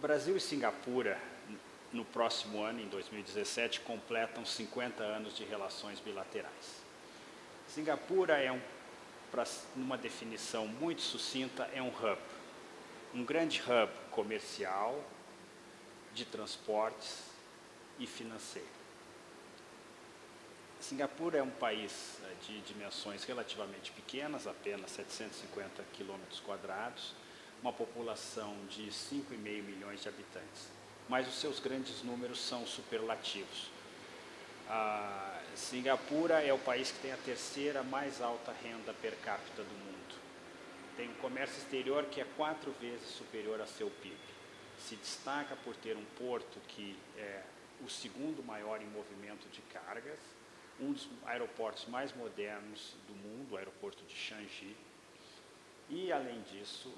Brasil e Singapura, no próximo ano, em 2017, completam 50 anos de relações bilaterais. Singapura é um, pra, numa definição muito sucinta, é um hub. Um grande hub comercial, de transportes e financeiro. Singapura é um país eh, de dimensões relativamente pequenas, apenas 750 quilômetros quadrados, uma população de 5,5 milhões de habitantes. Mas os seus grandes números são superlativos. A Singapura é o país que tem a terceira mais alta renda per capita do mundo. Tem um comércio exterior que é quatro vezes superior a seu PIB. Se destaca por ter um porto que é o segundo maior em movimento de cargas, um dos aeroportos mais modernos do mundo, o aeroporto de Changi, e, além disso,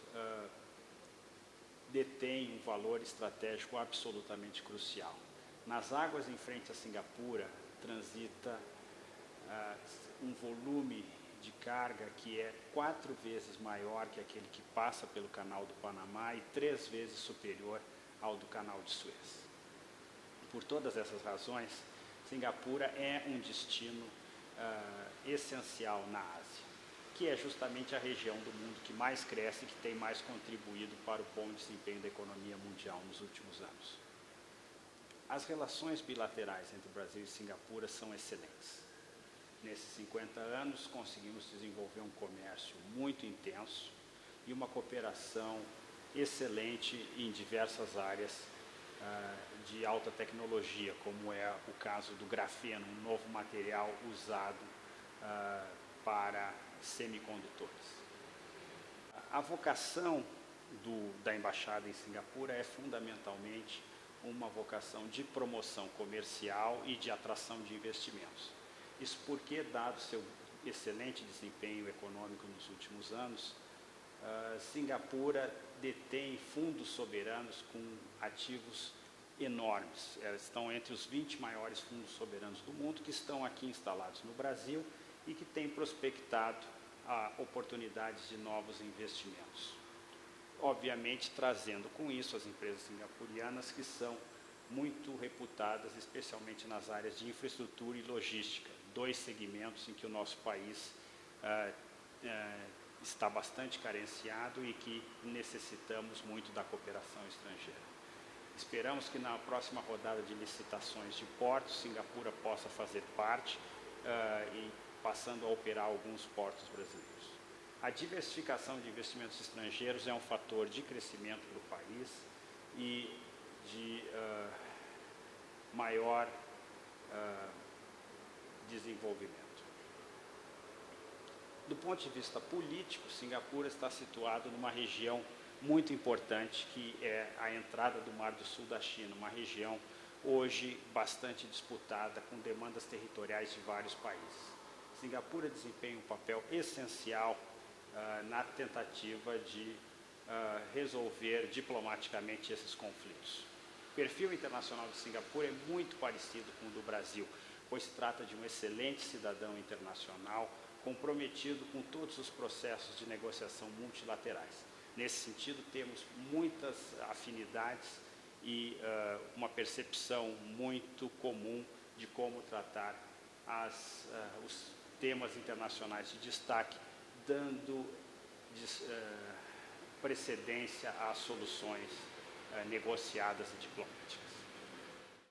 detém um valor estratégico absolutamente crucial. Nas águas em frente a Singapura, transita um volume de carga que é quatro vezes maior que aquele que passa pelo canal do Panamá e três vezes superior ao do canal de Suez. Por todas essas razões, Singapura é um destino uh, essencial na Ásia, que é justamente a região do mundo que mais cresce e que tem mais contribuído para o bom desempenho da economia mundial nos últimos anos. As relações bilaterais entre Brasil e Singapura são excelentes. Nesses 50 anos, conseguimos desenvolver um comércio muito intenso e uma cooperação excelente em diversas áreas uh, de alta tecnologia, como é o caso do grafeno, um novo material usado uh, para semicondutores. A vocação do, da Embaixada em Singapura é fundamentalmente uma vocação de promoção comercial e de atração de investimentos. Isso porque, dado seu excelente desempenho econômico nos últimos anos, uh, Singapura detém fundos soberanos com ativos enormes. Elas estão entre os 20 maiores fundos soberanos do mundo que estão aqui instalados no Brasil e que têm prospectado ah, oportunidades de novos investimentos. Obviamente, trazendo com isso as empresas singapurianas que são muito reputadas, especialmente nas áreas de infraestrutura e logística, dois segmentos em que o nosso país ah, ah, está bastante carenciado e que necessitamos muito da cooperação estrangeira. Esperamos que na próxima rodada de licitações de portos, Singapura possa fazer parte uh, e passando a operar alguns portos brasileiros. A diversificação de investimentos estrangeiros é um fator de crescimento para o país e de uh, maior uh, desenvolvimento. Do ponto de vista político, Singapura está situado numa região muito importante, que é a entrada do Mar do Sul da China, uma região hoje bastante disputada, com demandas territoriais de vários países. Singapura desempenha um papel essencial uh, na tentativa de uh, resolver diplomaticamente esses conflitos. O perfil internacional de Singapura é muito parecido com o do Brasil, pois se trata de um excelente cidadão internacional comprometido com todos os processos de negociação multilaterais. Nesse sentido, temos muitas afinidades e uh, uma percepção muito comum de como tratar as, uh, os temas internacionais de destaque, dando uh, precedência às soluções negociadas e diplomáticas.